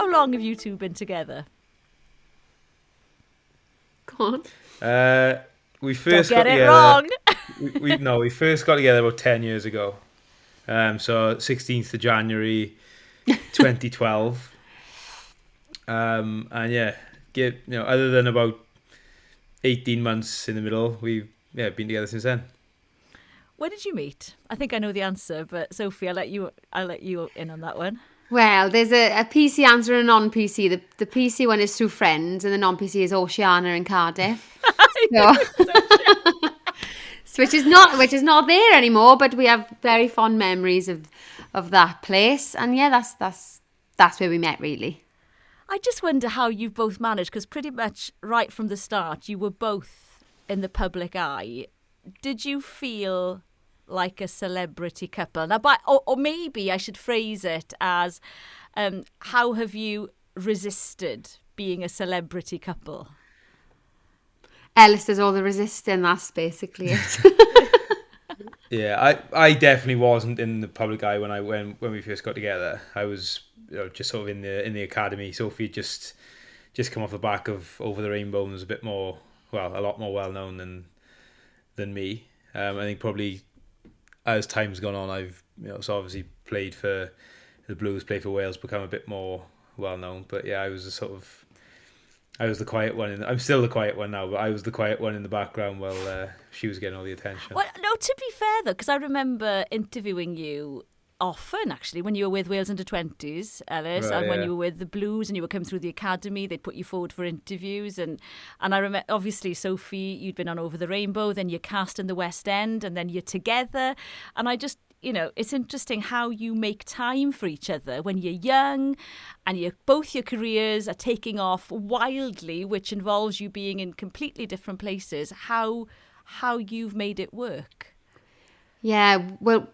how long have you two been together? Go on. Uh, we Don't first get got it together. wrong. we, we no, we first got together about ten years ago. Um, so sixteenth of January, twenty twelve. Um, and yeah, get you know, other than about eighteen months in the middle, we've yeah been together since then. Where did you meet? I think I know the answer, but Sophie, I'll let you. I'll let you in on that one. Well, there's a, a PC answer and a non PC. The, the PC one is through friends, and the non PC is Oceana in Cardiff. so, So which is not which is not there anymore, but we have very fond memories of of that place. And yeah, that's that's that's where we met really. I just wonder how you've both managed because pretty much right from the start you were both in the public eye. Did you feel like a celebrity couple? Now, by, or, or maybe I should phrase it as, um, how have you resisted being a celebrity couple? Ellis does all the resisting, that's basically it. Yeah, I, I definitely wasn't in the public eye when I when when we first got together. I was you know, just sort of in the in the academy. Sophie had just just come off the back of Over the Rainbow and was a bit more well, a lot more well known than than me. Um, I think probably as time's gone on, I've you know so obviously played for the Blues, played for Wales, become a bit more well known. But yeah, I was a sort of I was the quiet one. In, the, I'm still the quiet one now, but I was the quiet one in the background while uh, she was getting all the attention. Well, no, to be fair though, because I remember interviewing you often, actually, when you were with Wales under 20s, Ellis, right, and yeah. when you were with the Blues and you were coming through the academy, they'd put you forward for interviews. And, and I remember, obviously, Sophie, you'd been on Over the Rainbow, then you're cast in the West End, and then you're together. And I just, you know, it's interesting how you make time for each other when you're young and you both your careers are taking off wildly, which involves you being in completely different places, how how you've made it work. Yeah, well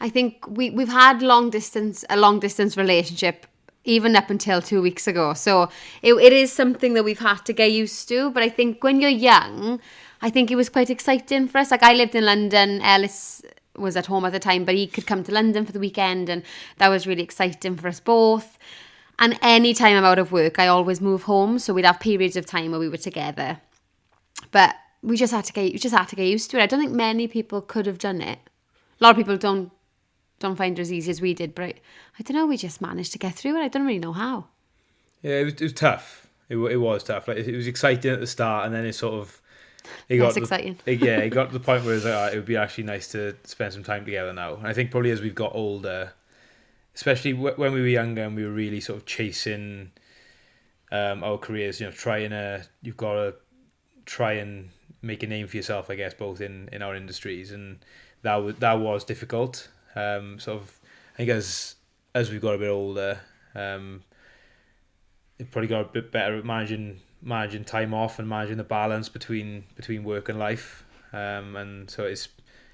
I think we we've had long distance a long distance relationship even up until two weeks ago. So it, it is something that we've had to get used to. But I think when you're young, I think it was quite exciting for us. Like I lived in London, Ellis was at home at the time, but he could come to London for the weekend, and that was really exciting for us both. And any time I'm out of work, I always move home, so we'd have periods of time where we were together. But we just had to get we just had to get used to it. I don't think many people could have done it. A lot of people don't don't find it as easy as we did, but I, I don't know. We just managed to get through it. I don't really know how. Yeah, it was, it was tough. It, it was tough. Like it was exciting at the start, and then it sort of it the- exciting. it- yeah, it got to the point where it was like, "Ah, it would be actually nice to spend some time together now. And I think probably as we've got older, especially w- when we were younger and we were really sort of chasing um, our careers, you know, trying to you've got to try and make a name for yourself, I guess, both in in our industries, and that was that was difficult. Um, sort of, I think as as we've got a bit older, um, it probably got a bit better at managing managing time off and managing the balance between between work and life. Um, and so it's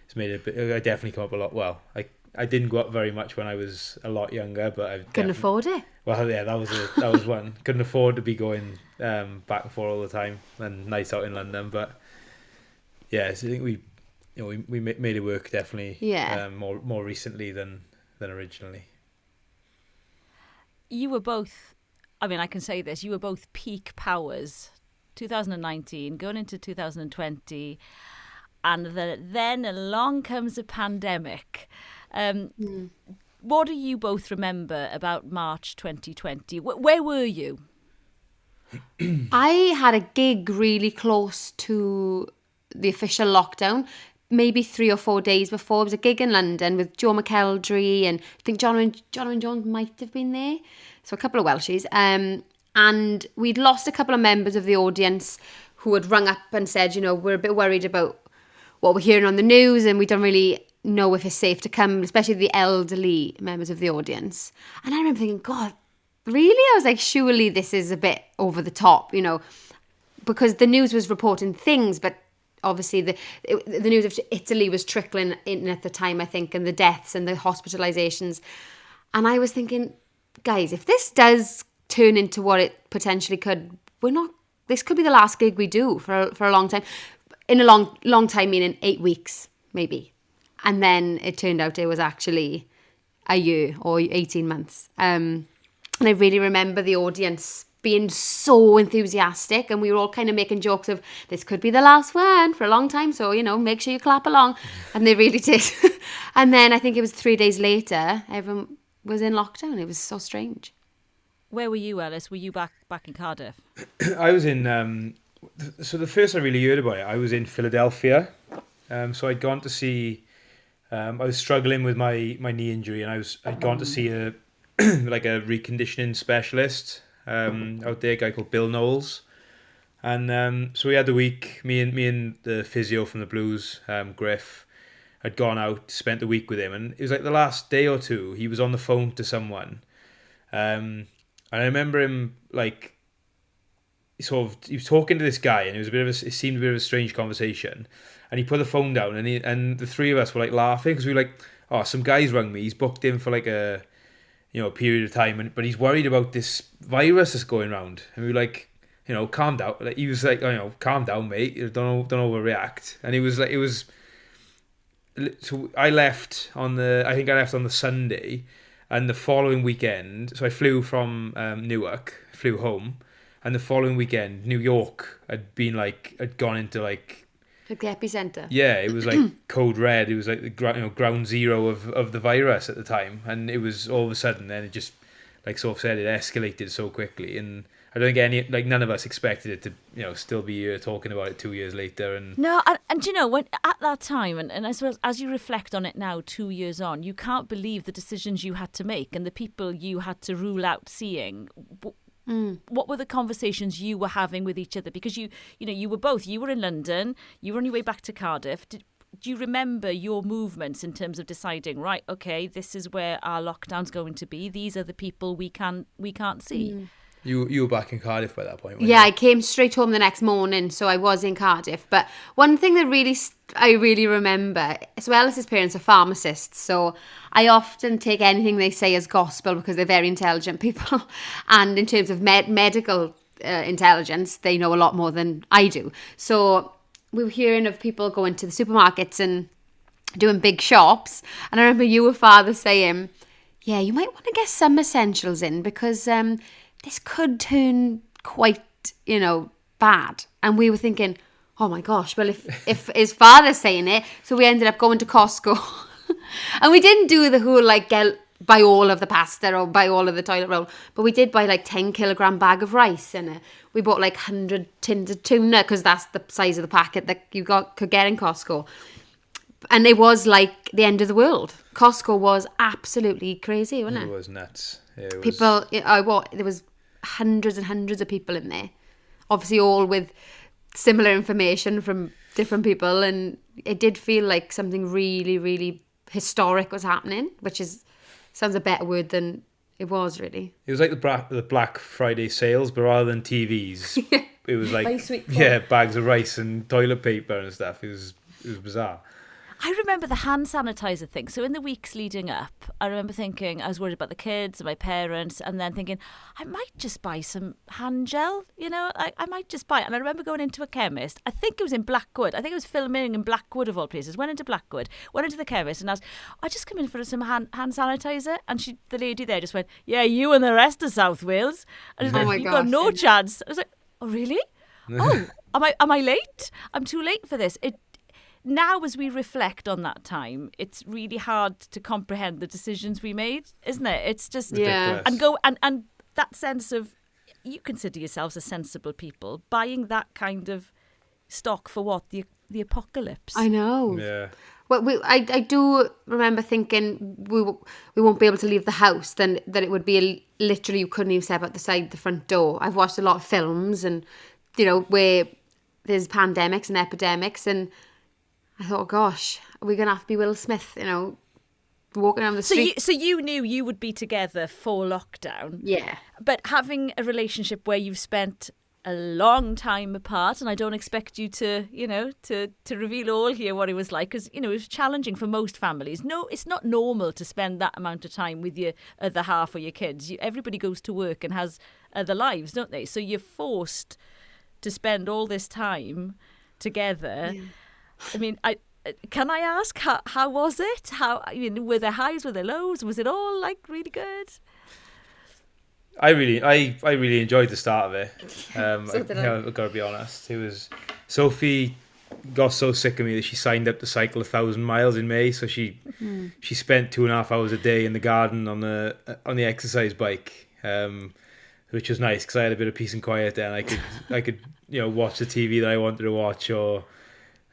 it's made it. A bit, I definitely come up a lot. Well, I I didn't go up very much when I was a lot younger, but I've Couldn't afford it. Well, yeah, that was a, that was one. Couldn't afford to be going um, back and forth all the time and nights out in London, but yeah, so I think we you know we, we made it work definitely. Yeah. Um, more more recently than than originally. you were both i mean i can say this you were both peak powers 2019 going into 2020 and the, then along comes a pandemic um, what do you both remember about march 2020 Wh- where were you I had a gig really close to the official lockdown, maybe three or four days before. It was a gig in London with Joe McElderry and I think John and John and John might have been there. So a couple of Welshies. Um, and we'd lost a couple of members of the audience who had rung up and said, you know, we're a bit worried about what we're hearing on the news and we don't really know if it's safe to come, especially the elderly members of the audience. And I remember thinking, God, really? I was like, surely this is a bit over the top, you know, because the news was reporting things, but obviously the the news of Italy was trickling in at the time, I think, and the deaths and the hospitalizations. And I was thinking, guys, if this does turn into what it potentially could, we're not. This could be the last gig we do for a- for a long time. In a long long time, meaning eight weeks maybe. And then it turned out it was actually a year or eighteen months. Um, And I really remember the audience being so enthusiastic and we were all kind of making jokes of this could be the last one for a long time so you know make sure you clap along and they really did and then i think it was three days later everyone was in lockdown it was so strange Where were you, Ellis? Were you back back in Cardiff? I was in. Um, th- so the first I really heard about it, I was in Philadelphia. Um, so I'd gone to see. Um, I was struggling with my, my knee injury, and I was I'd gone to see a like a reconditioning specialist um, out there, a guy called Bill Knowles. And um, so we had the week. Me and me and the physio from the Blues, um, Griff, had gone out, spent the week with him, and it was like the last day or two. He was on the phone to someone, um, and I remember him like sort of he was talking to this guy, and it was a bit of a, it seemed a bit of a strange conversation. And he put the phone down, and he and the three of us were like laughing because we were like, oh, some guy's rung me. He's booked in for like a you know a period of time, and but he's worried about this virus that's going around, and we were like. You know, calm down. Like he was like, you know, calm down, mate. Don't don't overreact. And he was like, it was so I left on the I think I left on the Sunday, and the following weekend. So I flew from um, Newark, flew home, and the following weekend, New York had been like had gone into like like the epicenter yeah, it was like code red. It was like the gr- you know ground zero of of the virus at the time, and it was all of a sudden then it just like sort of said it escalated so quickly and. I don't think any like none of us expected it to you know still be here talking about it two years later and No, and, and you know when at that time, and, and I suppose as you reflect on it now, two years on, you can't believe the decisions you had to make and the people you had to rule out seeing. W- What were the conversations you were having with each other? Because you, you know, you were both. You were in London. You were on your way back to Cardiff. Did, do you remember your movements in terms of deciding? Right, okay, this is where our lockdown's going to be. These are the people we can we can't see. Mm. You you were back in Cardiff by that point Yeah, you? I came straight home the next morning, so I was in Cardiff. But one thing that really I really remember, as well as his parents are pharmacists, so I often take anything they say as gospel because they're very intelligent people, and in terms of med- medical uh, intelligence, they know a lot more than I do. So we were hearing of people going to the supermarkets and doing big shops, and I remember you, were father, saying, "Yeah, you might want to get some essentials in because um, this could turn quite, you know, bad." And we were thinking, "Oh my gosh!" Well, if if his father's saying it, so we ended up going to Costco, and we didn't do the whole like get buy all of the pasta or buy all of the toilet roll, but we did buy like ten kilogram bag of rice and we bought like hundred tins of tuna because that's the size of the packet that you got could get in Costco and it was like the end of the world. Costco was absolutely crazy, wasn't It it? was nuts. It was, People, I what there was hundreds and hundreds of people in there, obviously all with similar information from different people, and it did feel like something really, really historic was happening, which is sounds a better word than it was really. It was like the Black, the Black Friday sales, but rather than TVs, it was like Rice week yeah, bags of rice and toilet paper and stuff. It was it was bizarre. I remember the hand sanitizer thing. So in the weeks leading up, I remember thinking I was worried about the kids and my parents, and then thinking I might just buy some hand gel. You know, I, I might just buy it. And I remember going into a chemist. I think it was in Blackwood. I think it was filming in Blackwood of all places. Went into Blackwood, went into the chemist, and asked, "I just come in for some hand, hand sanitizer." And she, the lady there, just went, "Yeah, you and the rest of South Wales." And Oh like, my "You got no chance." I was like, "Oh really? oh, am I am I late? I'm too late for this." It now as we reflect on that time, it's really hard to comprehend the decisions we made, isn't it? It's just Yeah. And go and and that sense of you consider yourselves as sensible people buying that kind of stock for what the the apocalypse. I know. Yeah. Well, we, I, I do remember thinking we w- we won't be able to leave the house. Then that it would be a, literally you couldn't even step out the side the front door. I've watched a lot of films and you know where there's pandemics and epidemics, and I thought, oh, gosh, are we gonna have to be Will Smith? You know, walking down the so street. you so you knew you would be together for lockdown. yeah, But having a relationship where you've spent a long time apart, and I don't expect you to, you know, to to reveal all here what it was like, because you know it was challenging for most families. No, it's not normal to spend that amount of time with your other half or your kids. You, everybody goes to work and has other lives, don't they? So you're forced to spend all this time together. I mean, I. Can I ask how how was it? How I mean, were there highs, were there lows? Was it all like really good? I really, I, I really enjoyed the start of it. Um, So I, you know, I've got to be honest. It was Sophie got so sick of me that she signed up to cycle a thousand miles in May. So she Hmm. she spent two and a half hours a day in the garden on the on the exercise bike, um, which was nice because I had a bit of peace and quiet there. And I could I could you know watch the TV that I wanted to watch, or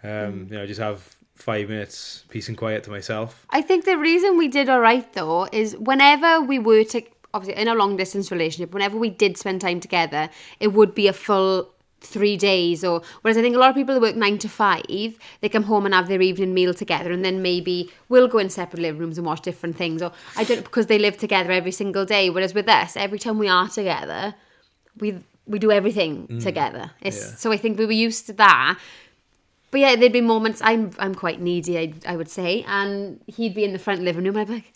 um, Hmm. you know just have five minutes peace and quiet to myself. I think the reason we did all right though is whenever we were to obviously in a long distance relationship, whenever we did spend time together, it would be a full three days or whereas I think a lot of people that work nine to five, they come home and have their evening meal together and then maybe we'll go in separate living rooms and watch different things or I don't because they live together every single day. Whereas with us, every time we are together, we we do everything together. It's, yeah. So I think we were used to that. But yeah, there'd be moments I'm I'm quite needy, I, I would say, and he'd be in the front living room. I'd be like,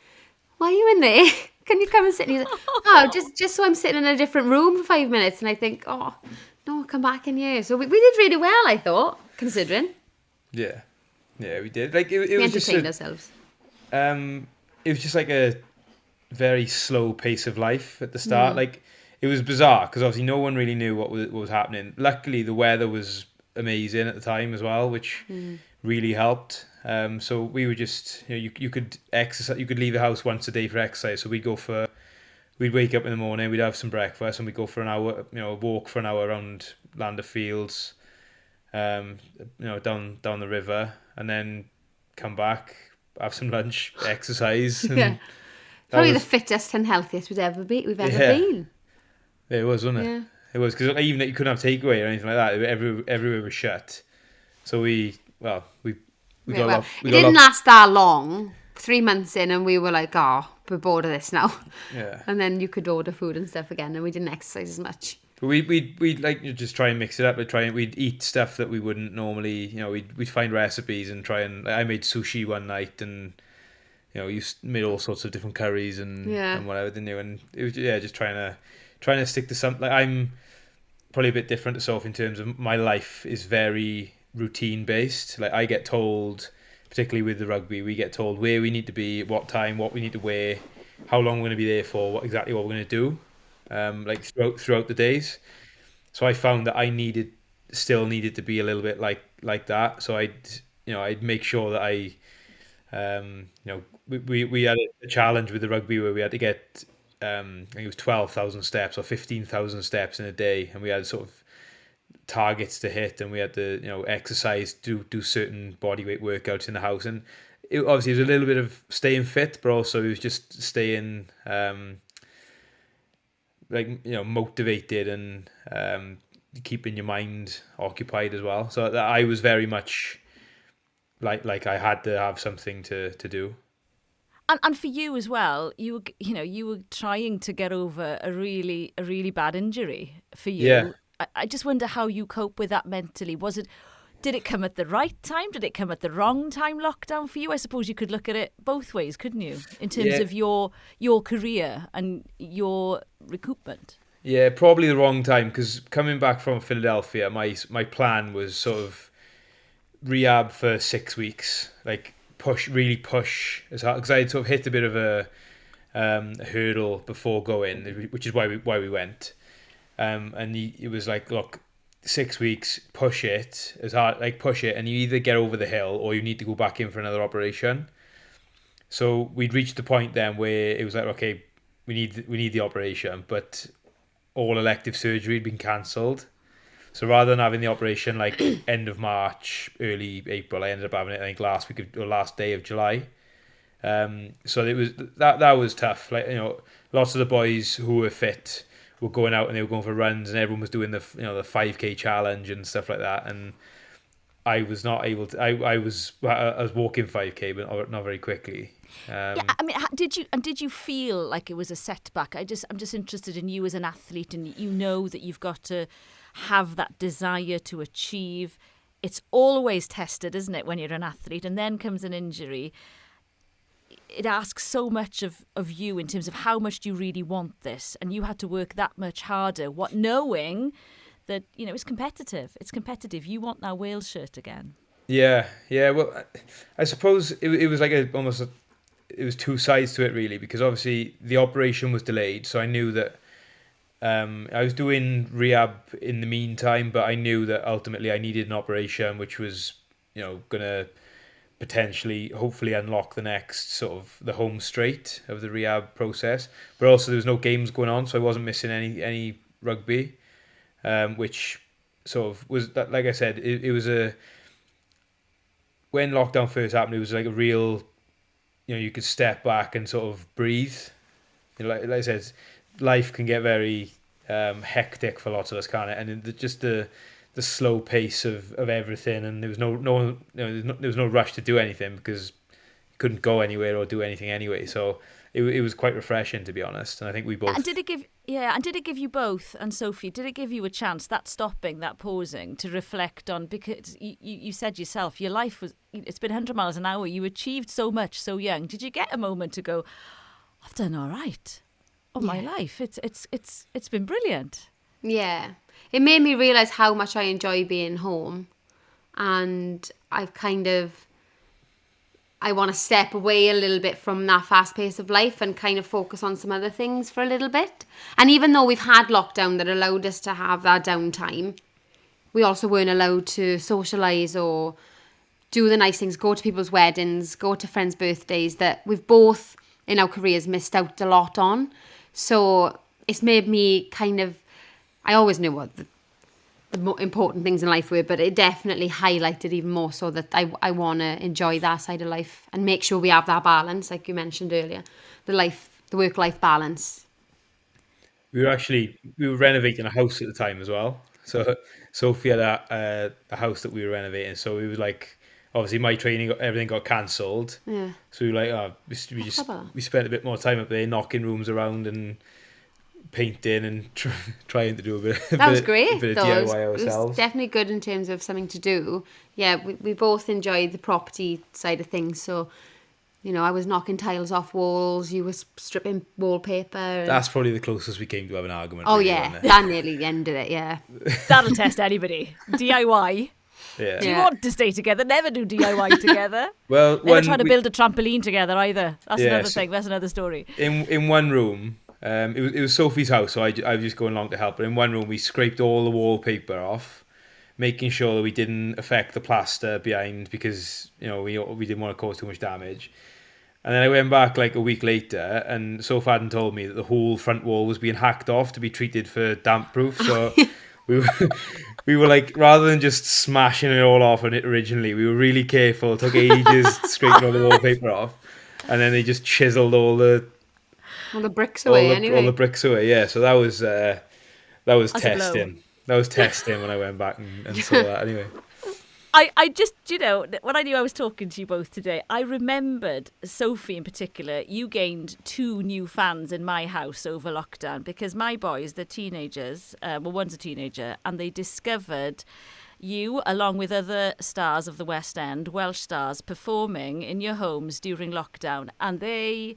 "Why are you in there? Can you come and sit?" And he's like, "Oh, just just so I'm sitting in a different room for five minutes." And I think, "Oh, no, come back in here." So we, we did really well, I thought, considering Yeah, yeah, we did. Like it, it we was just a, ourselves. um, it was just like a very slow pace of life at the start. Like it was bizarre because obviously no one really knew what was, what was happening. Luckily, the weather was amazing at the time as well, which really helped. Um, so we were just you know you you could exercise, you could leave the house once a day for exercise. So we'd go for we'd wake up in the morning, we'd have some breakfast, and we'd go for an hour, you know, walk for an hour around Llandaff Fields, um, you know, down down the river, and then come back, have some lunch, exercise. Yeah. Probably was- the fittest and healthiest we've ever be we've ever Yeah. been. It was, wasn't it? Yeah. It was because even that you couldn't have takeaway or anything like that. Every everywhere was shut. So we, well, we we Yeah, got a well, lot. We it got didn't lot. last that long. Three months in, and we were like, "Oh, we're bored of this now." Yeah, And then you could order food and stuff again, and we didn't exercise as much. but we we we like you just try and mix it up. We try and we'd eat stuff that we wouldn't normally. You know, we'd we'd find recipes and try and. I made sushi one night and. You know, you made all sorts of different curries and, Yeah. and whatever, didn't you? And it was yeah, just trying to trying to stick to something. Like I'm probably a bit different to Soph in terms of my life is very routine based. Like I get told, particularly with the rugby, we get told where we need to be, what time, what we need to wear, how long we're going to be there for, what exactly what we're going to do, um, like throughout throughout the days. So I found that I needed still needed to be a little bit like like that. So I'd you know I'd make sure that I um, you know we, we, we had a challenge with the rugby where we had to get um, I think it was twelve thousand steps or fifteen thousand steps in a day, and we had sort of targets to hit, and we had to you know exercise, do do certain body weight workouts in the house, and it, obviously it was a little bit of staying fit, but also it was just staying um, like you know motivated and um, keeping your mind occupied as well. So I was very much like like I had to have something to to do. And, and for you as well, you were, you know, you were trying to get over a really, a really bad injury for you. Yeah. I, I just wonder how you cope with that mentally. Was it, did it come at the right time? Did it come at the wrong time? Lockdown for you? I suppose you could look at it both ways, couldn't you? In terms Yeah. of your your career and your recoupment. Yeah, probably the wrong time because coming back from Philadelphia, my my plan was sort of rehab for six weeks, like push, really push as hard because I had sort of hit a bit of a, um, hurdle before going, which is why we why we went. Um, and he, it was like, look, six weeks, push it as hard, like push it, and you either get over the hill or you need to go back in for another operation. So we'd reached the point then where it was like, okay, we need we need the operation, but all elective surgery had been cancelled. So rather than having the operation like end of March, early April, I ended up having it I think last week of, or last day of July. Um, so it was that that was tough. Like you know, lots of the boys who were fit were going out and they were going for runs, and everyone was doing the you know the five k challenge and stuff like that. And I was not able to. I I was I was walking five k, but not, very quickly. Um, Yeah, I mean, did you and did you feel like it was a setback? I just, I'm just interested in you as an athlete, and you know that you've got to have that desire to achieve. It's always tested, isn't it, when you're an athlete, and then comes an injury. It asks so much of, of you in terms of how much do you really want this, and you had to work that much harder. What knowing that you know it's competitive. It's competitive. You want that Wales shirt again. Yeah, yeah. Well, I- I suppose it, it was like a almost a, it was two sides to it really because obviously the operation was delayed, so I knew that Um, I was doing rehab in the meantime, but I knew that ultimately I needed an operation, which was, you know, gonna potentially, hopefully, unlock the next sort of the home straight of the rehab process. But also, there was no games going on, so I wasn't missing any any rugby, um, which sort of was that. Like I said, it, it was a when lockdown first happened, it was like a real, you know, you could step back and sort of breathe. You know, like, like I said, life can get very um, hectic for lots of us, can't it? And just the the slow pace of, of everything, and there was no no, you know, no there was no rush to do anything because you couldn't go anywhere or do anything anyway. So it it was quite refreshing to be honest, and I think we both. And did it give yeah, and did it give you both and Sophie? Did it give you a chance that stopping, that pausing to reflect on because you, you said yourself your life was it's been hundred miles an hour. You achieved so much so young. Did you get a moment to go? I've done all right. Oh my life, it's it's it's it's been brilliant. Yeah. It made me realise how much I enjoy being home. And I've kind of I want to step away a little bit from that fast pace of life and kind of focus on some other things for a little bit. And even though we've had lockdown that allowed us to have that downtime, we also weren't allowed to socialise or do the nice things, go to people's weddings, go to friends' birthdays that we've both in our careers missed out a lot on. So it's made me kind of, I always knew what the, the mo- important things in life were, but it definitely highlighted even more so that I, I want to enjoy that side of life and make sure we have that balance, like you mentioned earlier, the life, the work life balance. We were actually we were renovating a house at the time as well. So Sophie had a, a, a house that we were renovating. So we were like, obviously my training, got, everything got cancelled. Yeah. So we were like, oh, we, we just we spent a bit more time up there, knocking rooms around and painting and tr- trying to do a bit. a That was great. Bit though. of It was- DIY it was ourselves. definitely good in terms of something to do. Yeah, we, we both enjoyed the property side of things. So, you know, I was knocking tiles off walls. You were stripping wallpaper. and- That's probably the closest we came to have an argument. oh really, yeah, wasn't it? that nearly ended it. Yeah. That'll test anybody. DIY. Yeah. Do you Yeah. want to stay together? Never do DIY together. Well, Never when try to we- build a trampoline together either. That's Yeah, another so- thing. That's another story. in in one room, um, it was it was Sophie's house, so I, I was just going along to help. But in one room, we scraped all the wallpaper off, making sure that we didn't affect the plaster behind because you know we we didn't want to cause too much damage. And then I went back like a week later, and Sophie hadn't told me that the whole front wall was being hacked off to be treated for damp proof. So we were we were like rather than just smashing it all off on it originally, we were really careful. It took ages scraping all the wallpaper off, and then they just chiseled all the All the bricks all away the, anyway. all the bricks away. Yeah, so that was uh, that was That's testing. That was testing when I went back and, and saw that. Anyway, I, I just, you know, when I knew I was talking to you both today, I remembered Sophie in particular. You gained two new fans in my house over lockdown because my boys, they're teenagers, uh, well, one's a teenager, and they discovered you, along with other stars of the West End, Welsh stars, performing in your homes during lockdown, and they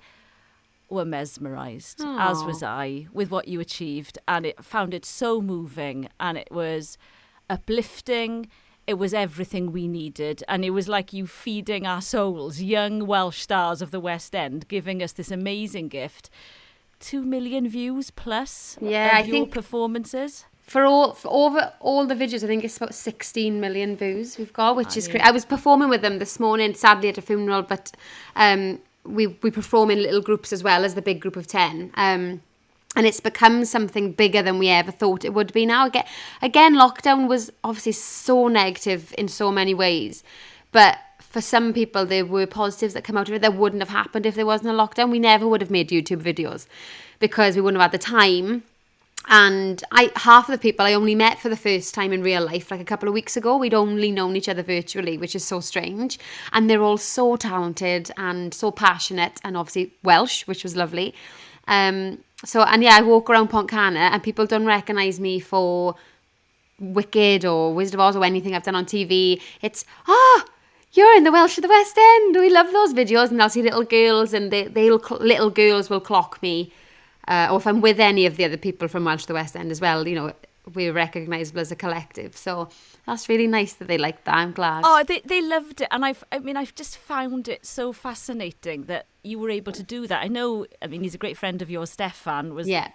were mesmerised, as was I, with what you achieved, and it found it so moving, and it was uplifting. It was everything we needed, and it was like you feeding our souls, young Welsh stars of the West End, giving us this amazing gift. Two million views plus Yeah, I your think- performances. For all for over all the videos, I think it's about 16 million views we've got, which is yeah. great. I was performing with them this morning, sadly at a funeral, but um, we we perform in little groups as well as the big group of 10. Um, and it's become something bigger than we ever thought it would be now. Again, lockdown was obviously so negative in so many ways, but for some people, there were positives that come out of it that wouldn't have happened if there wasn't a lockdown. We never would have made YouTube videos because we wouldn't have had the time and I half of the people I only met for the first time in real life like a couple of weeks ago. We'd only known each other virtually, which is so strange. And they're all so talented and so passionate, and obviously Welsh, which was lovely. Um, so and yeah, I walk around Pontcanna and people don't recognise me for Wicked or Wizard of Oz or anything I've done on TV. It's ah. you're in the Welsh of the West End. We love those videos, and I'll see little girls, and they, they'll little girls will clock me, uh, or if I'm with any of the other people from Welsh of the West End as well. You know, we're recognisable as a collective. So that's really nice that they like that. I'm glad. Oh, they they loved it, and I've I mean I've just found it so fascinating that you were able to do that. I know. I mean, he's a great friend of yours, Stefan. Was yeah,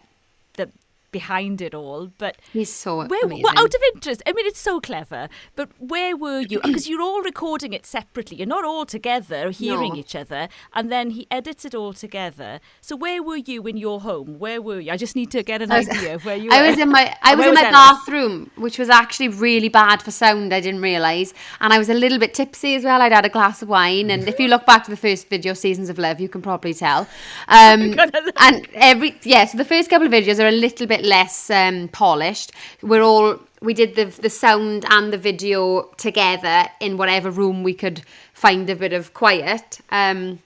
behind it all. But He's so where, amazing. well, out of interest, I mean, it's so clever. But where were you? Because you're all recording it separately. You're not all together hearing No. each other, and then he edits it all together. So where were you in your home? Where were you? I just need to get an was- idea of where you were. I was in my I was in my bathroom, which was actually really bad for sound. I didn't realise, and I was a little bit tipsy as well. I'd had a glass of wine, and if you look back to the first video, "Seasons of Love," you can probably tell. Um, and every yeah, so the first couple of videos are a little bit less um, polished. We're all we did the the sound and the video together in whatever room we could find a bit of quiet. Um,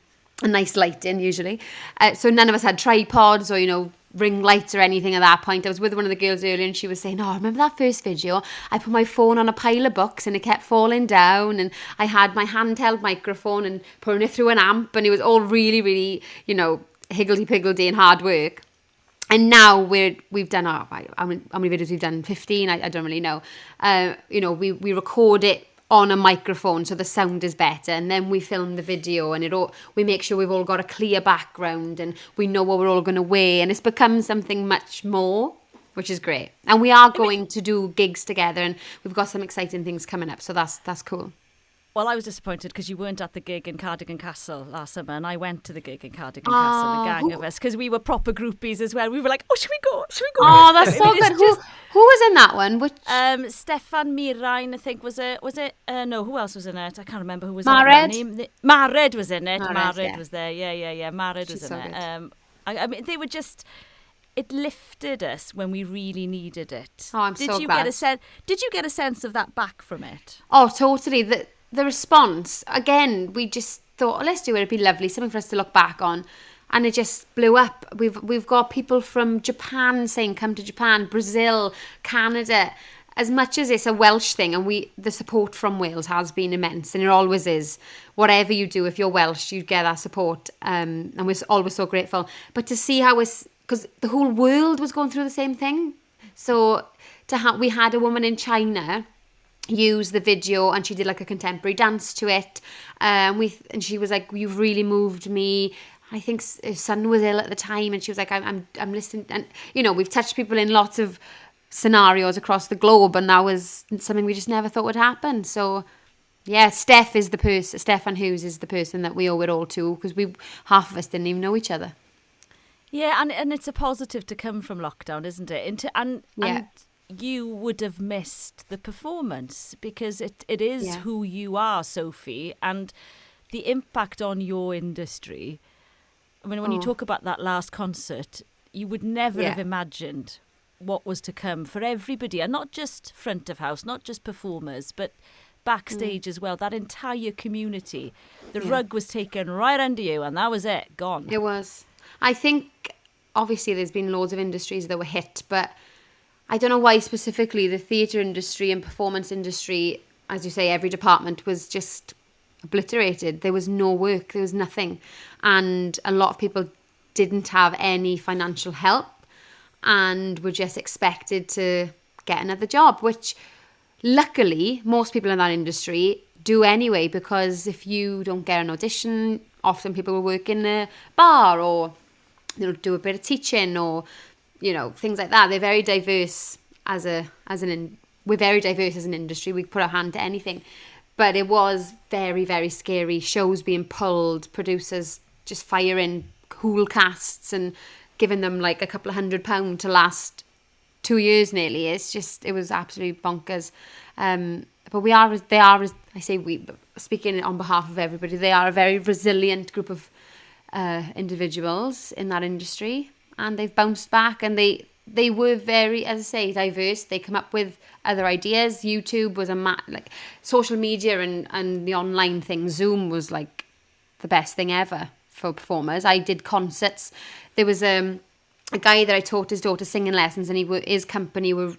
a nice lighting usually. Uh, so none of us had tripods or you know ring lights or anything at that point. I was with one of the girls earlier and she was saying, "Oh, remember that first video? I put my phone on a pile of books and it kept falling down, and I had my handheld microphone and putting it through an amp, and it was all really, really, you know, higgledy piggledy and hard work." And now we're we've done our how many, how many videos we've done? Fifteen. I, I don't really know. Uh, you know, we we record it on a microphone so the sound is better and then we film the video and it all we make sure we've all got a clear background and we know what we're all going to wear and it's become something much more which is great and we are going to do gigs together and we've got some exciting things coming up so that's that's cool Well, I was disappointed because you weren't at the gig in Cardigan Castle last summer, and I went to the gig in Cardigan Oh, Castle, the gang who- of us, because we were proper groupies as well. We were like, "Oh, should we go? Should we go?" oh that's so good who, who was in that one which Um, Stefan Mirain, I think was it. Was it? Uh, no, who else was in it? I can't remember who was Mared? in it. Name. Mared was in it. Mared, Mared, yeah. was there. Yeah, yeah, yeah. Mared was in so it. Um, I, I mean, they were just. It lifted us when we really needed it. Oh, I'm did so you get a sen- Did you get a sense of that back from it? Oh, totally. The the response again. We just thought, oh, let's do it. It'd be lovely, something for us to look back on, and it just blew up. We've we've got people from Japan saying, "Come to Japan," Brazil, Canada. As much as it's a Welsh thing, and we the support from Wales has been immense, and it always is. Whatever you do, if you're Welsh, you get that support, um, and we're always so grateful. But to see how it's because the whole world was going through the same thing, so to have we had a woman in China use the video and she did like a contemporary dance to it um we and she was like you've really moved me I think her son was ill at the time and she was like I'm I'm, I'm listening and you know we've touched people in lots of scenarios across the globe and that was something we just never thought would happen so yeah Steph is the person Stefan Hughes is the person that we owe it all to because we half of us didn't even know each other Yeah, and and it's a positive to come from lockdown, isn't it? Into and Yeah. and you would have missed the performance because it, it is Yeah. who you are, Sophie, and the impact on your industry. I mean, when you Oh. talk about that last concert, you would never Yeah. have imagined what was to come for everybody, and not just front of house, not just performers, but mm. backstage as well. That entire community, the Yeah. rug was taken right under you, and that was it, gone. It was. I think obviously there's been loads of industries that were hit, but I don't know why specifically the theatre industry and performance industry, as you say, every department was just obliterated. There was no work, there was nothing. And a lot of people didn't have any financial help and were just expected to get another job, which luckily most people in that industry do anyway because if you don't get an audition often people will work in a bar or they'll do a bit of teaching or you know things like that they're very diverse as a as an in, we're very diverse as an industry we put our hand to anything but it was very very scary shows being pulled producers just firing cool casts and giving them like a couple of hundred pound to last two years nearly. It's just it was absolutely bonkers. Um, but we are they are I say we speaking on behalf of everybody. They are a very resilient group of uh, individuals in that industry, and they've bounced back. And they they were very as I say diverse. They come up with other ideas. YouTube was a ma- like social media and and the online thing. Zoom was like the best thing ever for performers. I did concerts. There was um, a guy that I taught his daughter singing lessons, and he his company were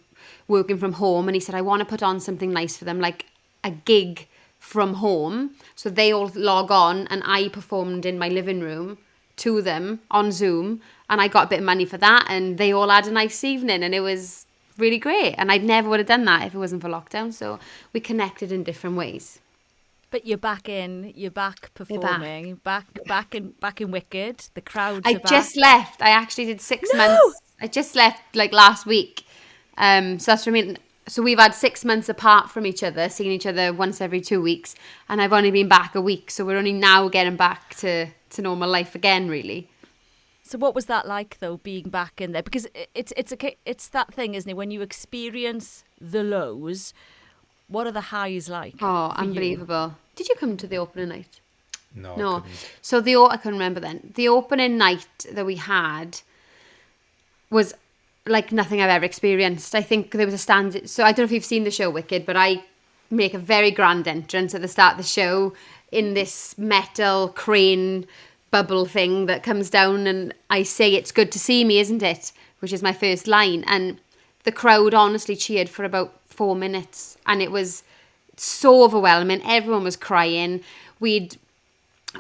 working from home, and he said, "I want to put on something nice for them, like a gig from home." So they all log on, and I performed in my living room to them on Zoom, and I got a bit of money for that, and they all had a nice evening, and it was really great. And I'd never would have done that if it wasn't for lockdown. So we connected in different ways. But you're back in. You're back You're back. performing. Back, back, in, back in Wicked. The crowds. I just left. I actually did six No! months. I just left like last week. Um, so that's what I mean. So we've had six months apart from each other, seeing each other once every two weeks, and I've only been back a week. So we're only now getting back to to normal life again, really. So what was that like though, being back in there? Because it's it's a it's that thing, isn't it? When you experience the lows, what are the highs like? Oh, for you? unbelievable! Did you come to the opening night? No, No. couldn't. So the o- I can remember then. The opening night that we had was like nothing I've ever experienced. I think there was a stand. So I don't know if you've seen the show Wicked, but I make a very grand entrance at the start of the show in this metal crane bubble thing that comes down, and I say, "It's good to see me, isn't it?" Which is my first line, and the crowd honestly cheered for about four minutes, and it was so overwhelming. Everyone was crying. We'd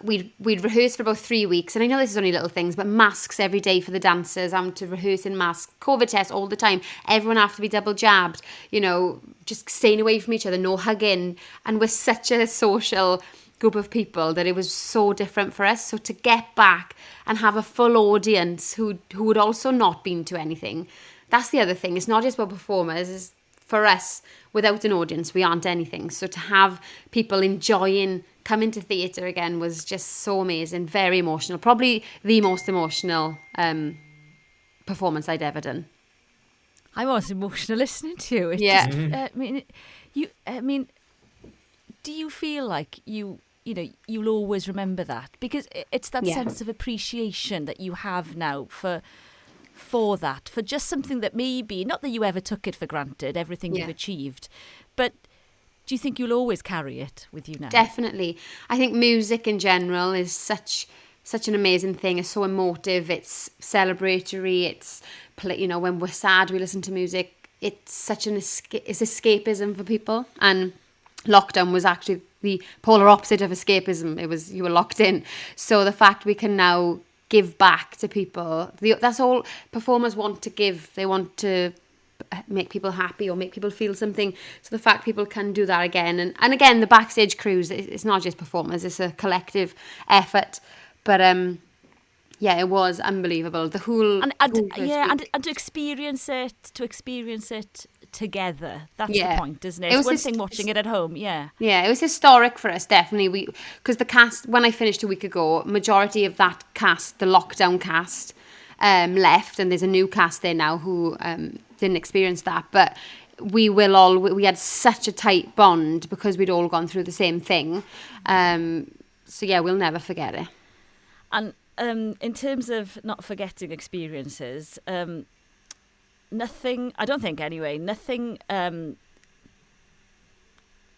we'd we'd rehearsed for about three weeks, and I know this is only little things, but masks every day for the dancers. I'm to rehearse in masks, COVID tests all the time. Everyone have to be double jabbed. You know, just staying away from each other, no hugging, and we're such a social group of people that it was so different for us. So to get back and have a full audience who who had also not been to anything, that's the other thing. It's not just about performers. It's for us, without an audience, we aren't anything. So to have people enjoying coming to theatre again was just so amazing, very emotional. Probably the most emotional um, performance I'd ever done. I was emotional listening to you. It's Yeah. just, uh, I mean, you. I mean, do you feel like you? You know, you'll always remember that because it's that Yeah. sense of appreciation that you have now for for that for just something that maybe not that you ever took it for granted everything you've achieved but do you think you'll always carry it with you now Definitely. I think music in general is such such an amazing thing. It's so emotive. It's celebratory. It's you know when we're sad we listen to music. It's such an esca- it's escapism for people. And lockdown was actually the polar opposite of escapism. It was you were locked in. So the fact we can now give back to people. The, that's all performers want to give. They want to uh, make people happy or make people feel something. So the fact people can do that again. And, and again, the backstage crews, it's not just performers, it's a collective effort. But um, yeah, it was unbelievable. The whole... And, and whole yeah, and, and to experience it, to experience it together that's Yeah. the point isn't it, It it's was one just- thing watching it at home yeah Yeah, it was historic for us, definitely. We because the cast when I finished a week ago, majority of that cast, the lockdown cast, um, left, and there's a new cast there now who um, didn't experience that. But we will all we had such a tight bond because we'd all gone through the same thing. Um, so yeah, we'll never forget it. And um, in terms of not forgetting experiences, um, nothing, I don't think anyway, nothing um,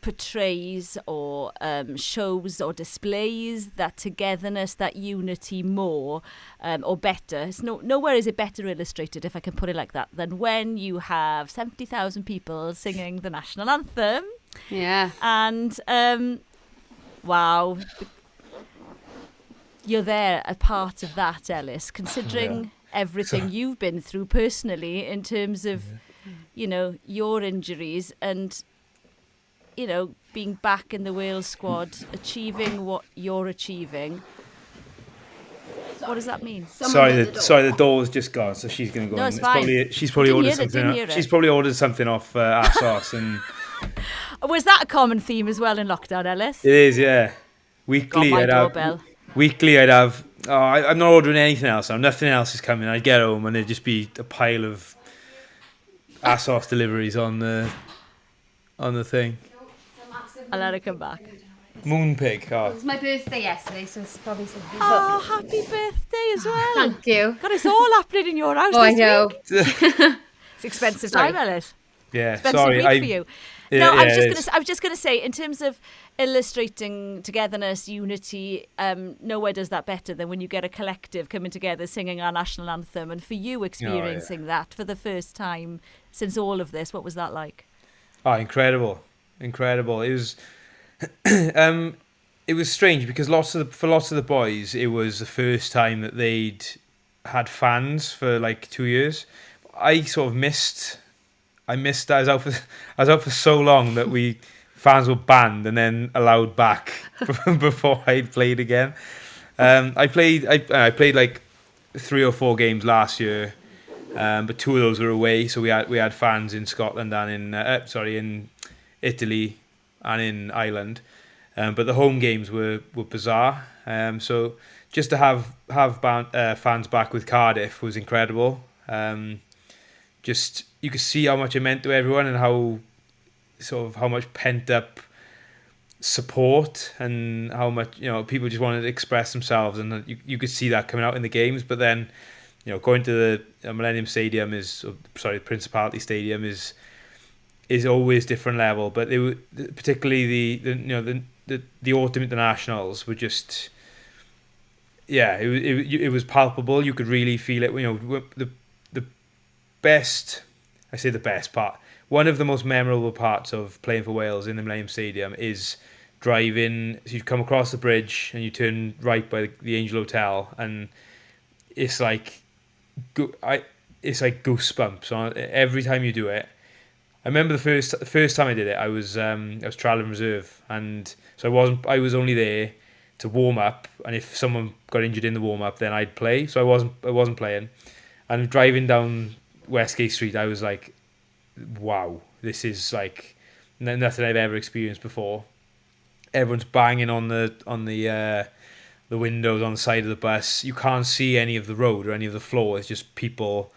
portrays or um, shows or displays that togetherness, that unity more um, or better. It's no, nowhere is it better illustrated, if I can put it like that, than when you have 70,000 people singing the national anthem Yeah, and um, wow, you're there, a part of that, Ellis. Considering everything you've been through personally in terms of, you know, your injuries and, you know, being back in the Wales squad, achieving what you're achieving. What does that mean? Sorry, the, sorry, the door's just gone, so she's going to go No, in. it's fine. Probably, she's probably Didn't ordered hear it, something. didn't off- hear it. She's probably ordered something off uh, ASOS, and Was that a common theme as well in lockdown, Ellis? it is, yeah. Weekly, I'd have, weekly, I'd have. Oh, I, I'm not ordering anything else. now. Nothing else is coming. I'd get home and there'd just be a pile of ASOS deliveries on the on the thing. I'll let her come back. Moonpig. Oh, it was my birthday yesterday, so it's probably something. Oh, happy birthday as well. Thank you. God, it's all happening in your house Oh, I know. week. It's expensive Sorry. time, Ellis. yeah. Expensive Sorry, week I. for you. Yeah, no, I was just gonna. I was just gonna say, in terms of illustrating togetherness, unity, um, nowhere does that better than when you get a collective coming together singing our national anthem. And for Oh, you experiencing that for the first time since all of this, what was that like? Oh, incredible, incredible! It was, um, it was strange because lots of the, for lots of the boys, it was the first time that they'd had fans for like two years. I sort of missed, I missed. I was out for, I was out for so long that we fans were banned and then allowed back before I'd played again. Um, I played, I, I played like three or four games last year. Um, but two of those were away, so we had we had fans in Scotland and in uh, sorry in Italy and in Ireland. Um, but the home games were were bizarre. Um, so just to have have band, uh, fans back with Cardiff was incredible. Um, just you could see how much it meant to everyone and how sort of how much pent up support and how much you know people just wanted to express themselves and you, you could see that coming out in the games. But then you know going to the uh, Millennium Stadium is sorry Principality Stadium is is always different level. But they were particularly the, the you know the, the the autumn internationals were just yeah it, it, it was palpable. You could really feel it you know the best I say the best part one of the most memorable parts of playing for Wales in the Millennium Stadium is driving. So you come across the bridge and you turn right by the Angel Hotel, and it's like, I it's like goosebumps every time you do it. I remember the first the first time I did it, I was um, I was traveling reserve, and so I wasn't I was only there to warm up, and if someone got injured in the warm up, then I'd play. So I wasn't I wasn't playing, and driving down Westgate Street, I was like, wow, this is like nothing I've ever experienced before. Everyone's banging on the on the uh, the windows on the side of the bus. You can't see any of the road or any of the floor. It's just people,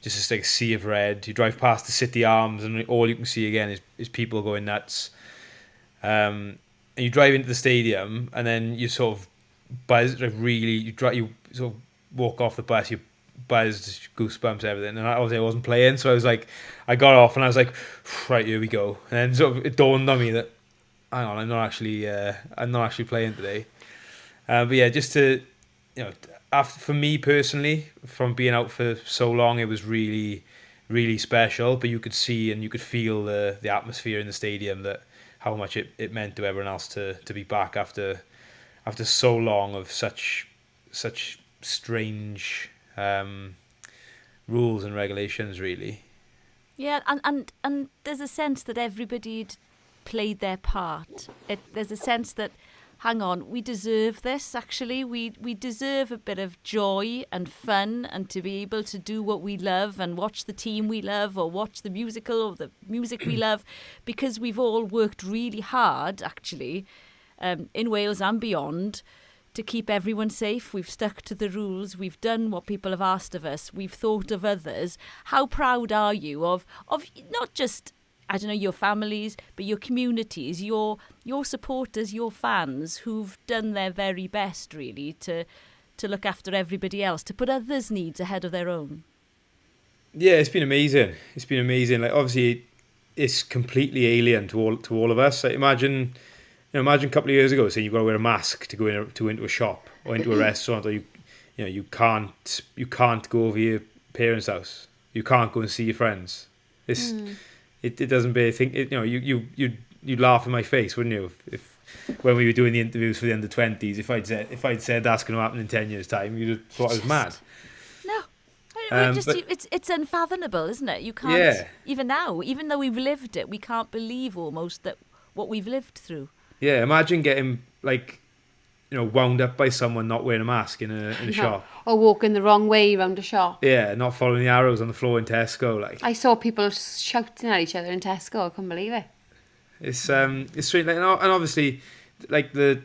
just this like sea of red. You drive past the City Arms, and all you can see again is, is people going nuts. Um, and you drive into the stadium, and then you sort of buzz like really. You drive, you sort of walk off the bus. You buzzed, goosebumps, everything. And I obviously I wasn't playing, so I was like, I got off and I was like, right, here we go. And then sort of it dawned on me that, hang on, I'm not actually, uh, I'm not actually playing today. Uh, but yeah, just to, you know, after, for me personally, from being out for so long, it was really, really special. But you could see and you could feel the the atmosphere in the stadium that how much it, it meant to everyone else to to be back after after so long of such such strange um, rules and regulations, really. Yeah, and, and, and there's a sense that everybody'd played their part. It, there's a sense that, hang on, we deserve this, actually. We, we deserve a bit of joy and fun and to be able to do what we love and watch the team we love or watch the musical or the music we love because we've all worked really hard, actually, um, in Wales and beyond – to keep everyone safe. We've stuck to the rules. We've done what people have asked of us. We've thought of others. How proud are you of of not just I don't know your families, but your communities, your your supporters, your fans who've done their very best really to to look after everybody else, to put others' needs ahead of their own. Yeah, it's been amazing. It's been amazing. Like obviously, it's completely alien to all to all of us. Like, imagine know, imagine a couple of years ago saying you've got to wear a mask to go in a, to into a shop or into a restaurant, or you, you know, you can't you can't go over your parents' house. You can't go and see your friends. It's mm. it, it doesn't be think it, you know you you you you'd laugh in my face, wouldn't you? If, if when we were doing the interviews for the under twenties, if I'd said if I'd said that's going to happen in ten years' time, you'd have thought I was mad. No. Um, just, but, it's it's unfathomable, isn't it? You can't yeah. even now, even though we've lived it, we can't believe almost that what we've lived through. Yeah, imagine getting like you know wound up by someone not wearing a mask in a in a shop or walking the wrong way around a shop. Yeah, not following the arrows on the floor in Tesco. Like I saw people shouting at each other in Tesco. I couldn't believe it. It's um it's strange, like, and obviously like the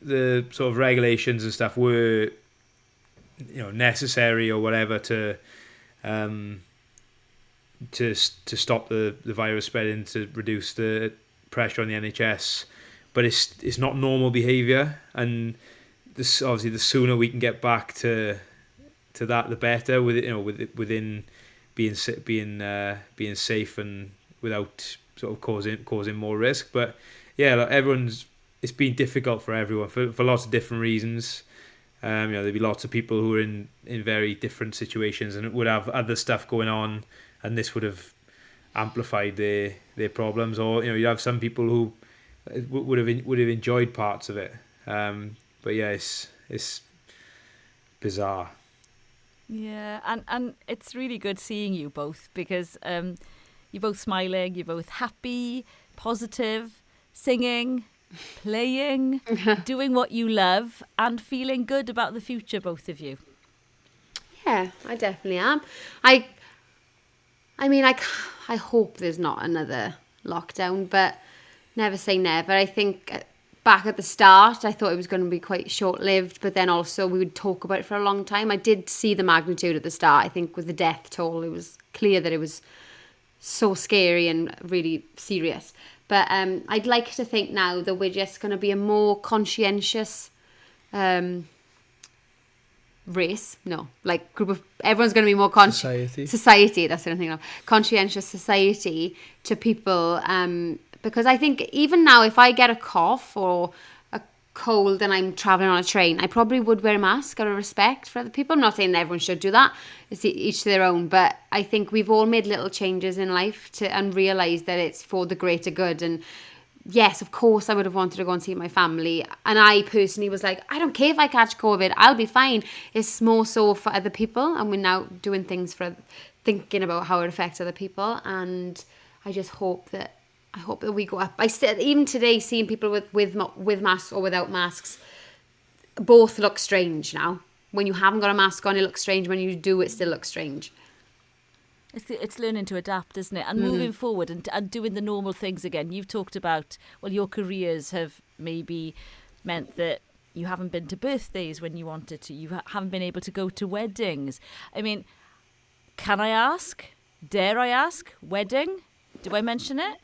the sort of regulations and stuff were you know necessary or whatever to um to to stop the the virus spreading to reduce the pressure on the NHS but it's it's not normal behaviour, and this obviously the sooner we can get back to to that, the better. With you know, with within being being uh, being safe and without sort of causing causing more risk. But yeah, like everyone's it's been difficult for everyone for for lots of different reasons. Um, you know, there'd be lots of people who are in in very different situations and would have other stuff going on, and this would have amplified their their problems. Or you know, you have some people who would have would have enjoyed parts of it. Um, but yeah, it's it's bizarre. Yeah, and and it's really good seeing you both because um, you're both smiling, you're both happy, positive, singing, playing, doing what you love, and feeling good about the future. Both of you. Yeah, Yeah, I definitely am. I, I mean, I, I hope there's not another lockdown, but never say never. I think uh, back at the start, I thought it was going to be quite short lived, but then also we would talk about it for a long time. I did see the magnitude at the start. I think with the death toll, it was clear that it was so scary and really serious. But um, I'd like to think now that we're just going to be a more conscientious um, race. No, like group of everyone's going to be more conscious. Society. Society. That's what I'm thinking of. Conscientious society to people. Um, because I think even now, if I get a cough or a cold and I'm traveling on a train, I probably would wear a mask out of respect for other people. I'm not saying everyone should do that. It's each to their own. But I think we've all made little changes in life to and realised that it's for the greater good. And yes, of course, I would have wanted to go and see my family. And I personally was like, I don't care if I catch COVID, I'll be fine. It's more so for other people. And we're now doing things for thinking about how it affects other people. And I just hope that. I hope that we go up. I said even today, seeing people with with with masks or without masks, both look strange now. When you haven't got a mask on, it looks strange. When you do, it still looks strange. It's, it's learning to adapt, isn't it? And Mm. moving forward and, and doing the normal things again. You've talked about, well, your careers have maybe meant that you haven't been to birthdays when you wanted to. You ha- haven't been able to go to weddings. I mean, can I ask? Dare I ask? Wedding? Do I mention it?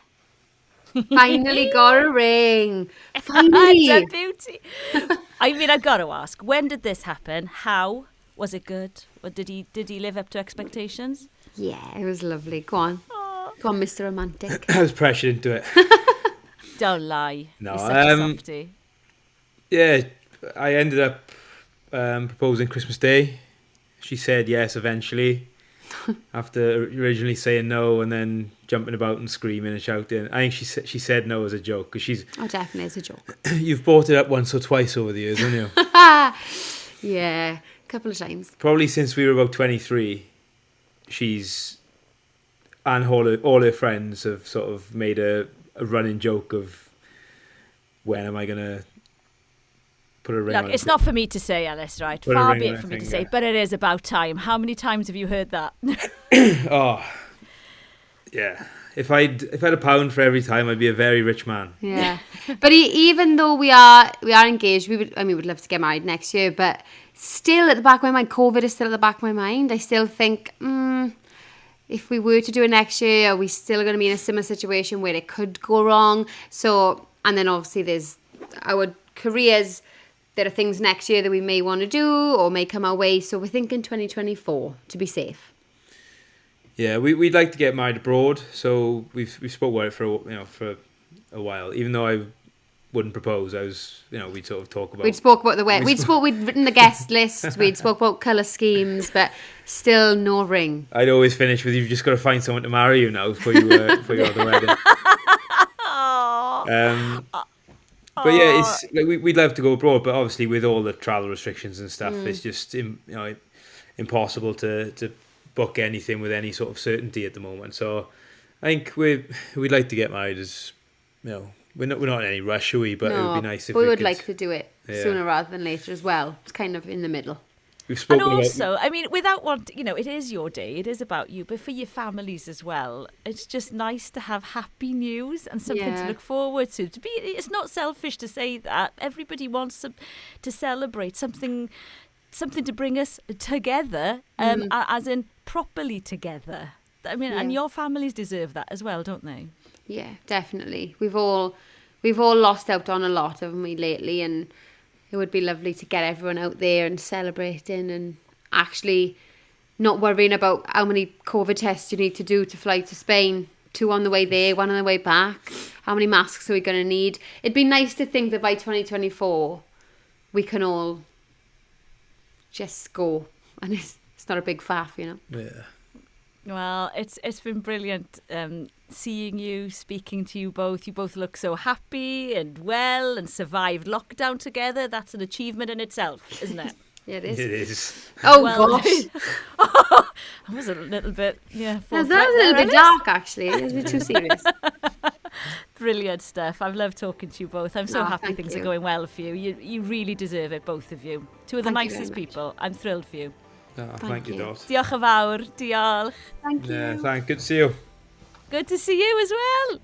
Finally got a ring. It's Finally. a beauty. I mean, I got to ask. When did this happen? How was it good? Or did he did he live up to expectations? Yeah, it was lovely. Go on. Go on, Mr. Romantic. I was pressured into it. Don't lie. No, You're um, yeah, I ended up um, proposing Christmas Day. She said yes eventually, after originally saying no and then jumping about and screaming and shouting. I think she said she said no as a joke because she's Oh, definitely, as a joke. you've brought it up once or twice over the years, haven't you? yeah, a couple of times. Probably since we were about twenty three, she's and all her, all her friends have sort of made a, a running joke of when am I gonna put a ring Look, on it's it? not for me to say, Alice, right? Put Far be it her for me to say, but it is about time. How many times have you heard that? Oh, yeah. If I'd if I had a pound for every time, I'd be a very rich man. Yeah, but even though we are we are engaged, we would I mean we'd love to get married next year, but still at the back of my mind, COVID is still at the back of my mind. I still think, mm, if we were to do it next year, are we still going to be in a similar situation where it could go wrong? So, and then obviously there's our careers. There are things next year that we may want to do or may come our way. So we're thinking 2024 to be safe. Yeah, we we'd like to get married abroad, so we've we spoke about it for a, you know for a while. Even though I wouldn't propose, I was you know we'd sort of talk about. We'd spoke about the wedding. We we'd sp- spoke we'd written the guest list. We'd spoke about colour schemes, but still no ring. I'd always finish with you've just got to find someone to marry you now before you uh, before you go the wedding. Um, but yeah, it's like we, we'd love to go abroad, but obviously with all the travel restrictions and stuff, mm. it's just you know impossible to to book anything with any sort of certainty at the moment. So I think we we'd like to get married as you know we're not we're not in any rush, are we? But it would be nice if we we would could, like to do it Yeah. sooner rather than later as well. It's kind of in the middle. We've And spoken about also, I mean, without want, you know, it is your day. It is about you, but for your families as well. It's just nice to have happy news and something Yeah. to look forward to. To be, it's not selfish to say that. Everybody wants some, to celebrate something, something to bring us together, um, a- as in properly together. I mean, and your families deserve that as well, don't they? Yeah, definitely. We've all we've all lost out on a lot, haven't we, lately? And it would be lovely to get everyone out there and celebrating and actually not worrying about how many COVID tests you need to do to fly to Spain. Two on the way there, one on the way back. How many masks are we going to need? It'd be nice to think that by 2024 we can all just go and it's, it's not a big faff, you know? yeah. Well, it's it's been brilliant um, seeing you, speaking to you both. You both look so happy and well, and survived lockdown together. That's an achievement in itself, isn't it? Yeah, it It is. is. Oh, Well, gosh. I was a little bit, yeah. Now, that was a there, little bit dark, actually. It was a bit too serious. Brilliant stuff. I've loved talking to you both. I'm so Oh, happy things you. are going well for you. You you really deserve it, both of you. Two of the Thank nicest people. I'm thrilled for you. Oh, thank, thank you, you, Dot. Diolch yn fawr. Diolch. Thank you. Yeah, thank, good to see you. Good to see you as well.